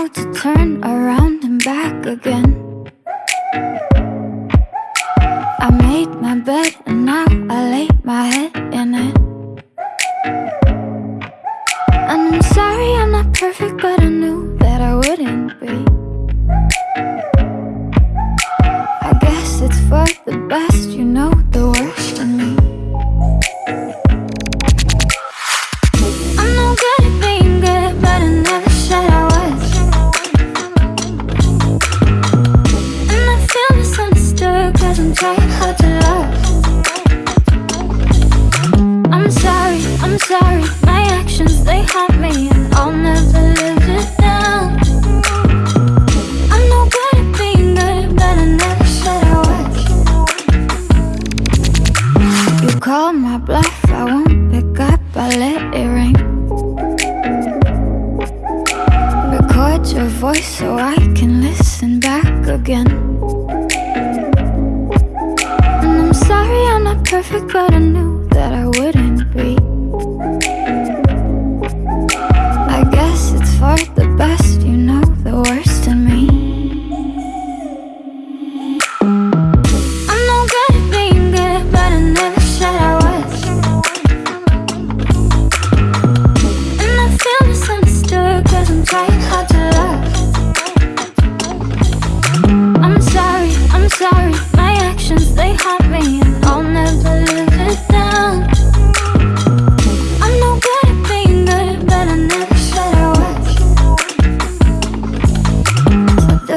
how to turn around and back again. I made my bed and now I lay my head in it. And I'm sorry I'm not perfect but I knew that I wouldn't be. I guess it's for the best. that I wouldn't.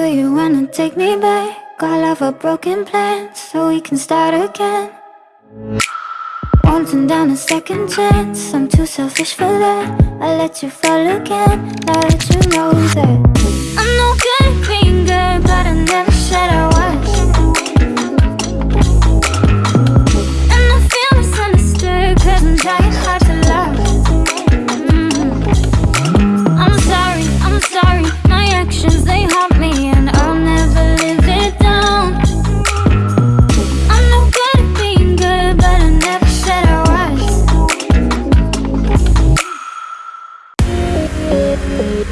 Do you wanna take me back? All of our broken plans So we can start again. Wanting down a second chance. I'm too selfish for that. I let you fall again. Now that you know that I'm no good finger, But I never said I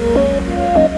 Música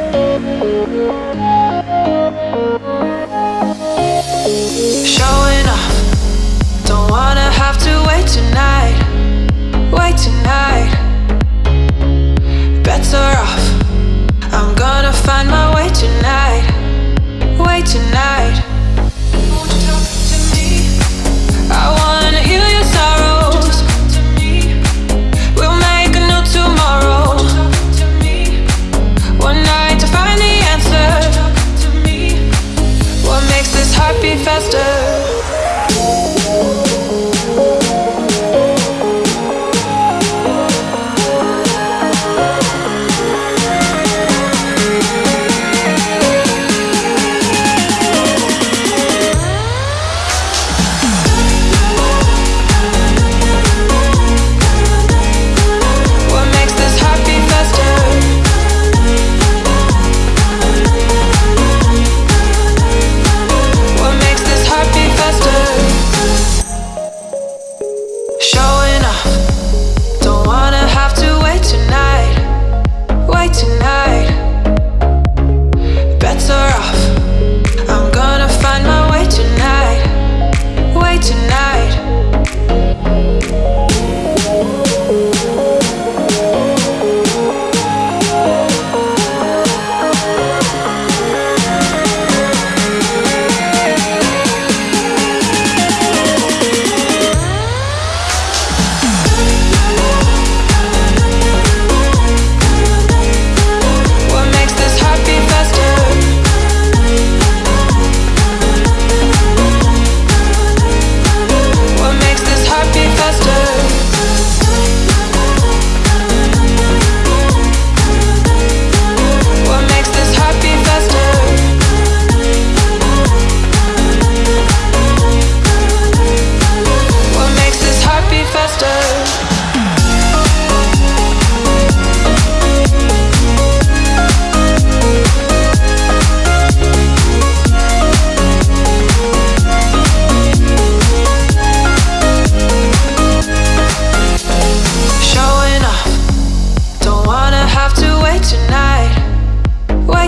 tonight?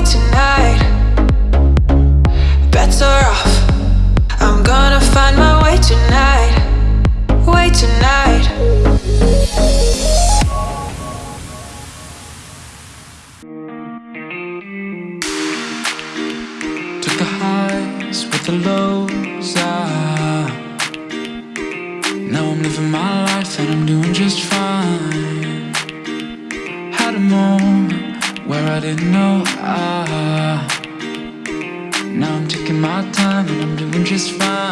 Tonight? Bets are off. I'm gonna find my way tonight. Tonight. Took the highs with the lows. I I didn't know. I Now I'm taking my time and I'm doing just fine.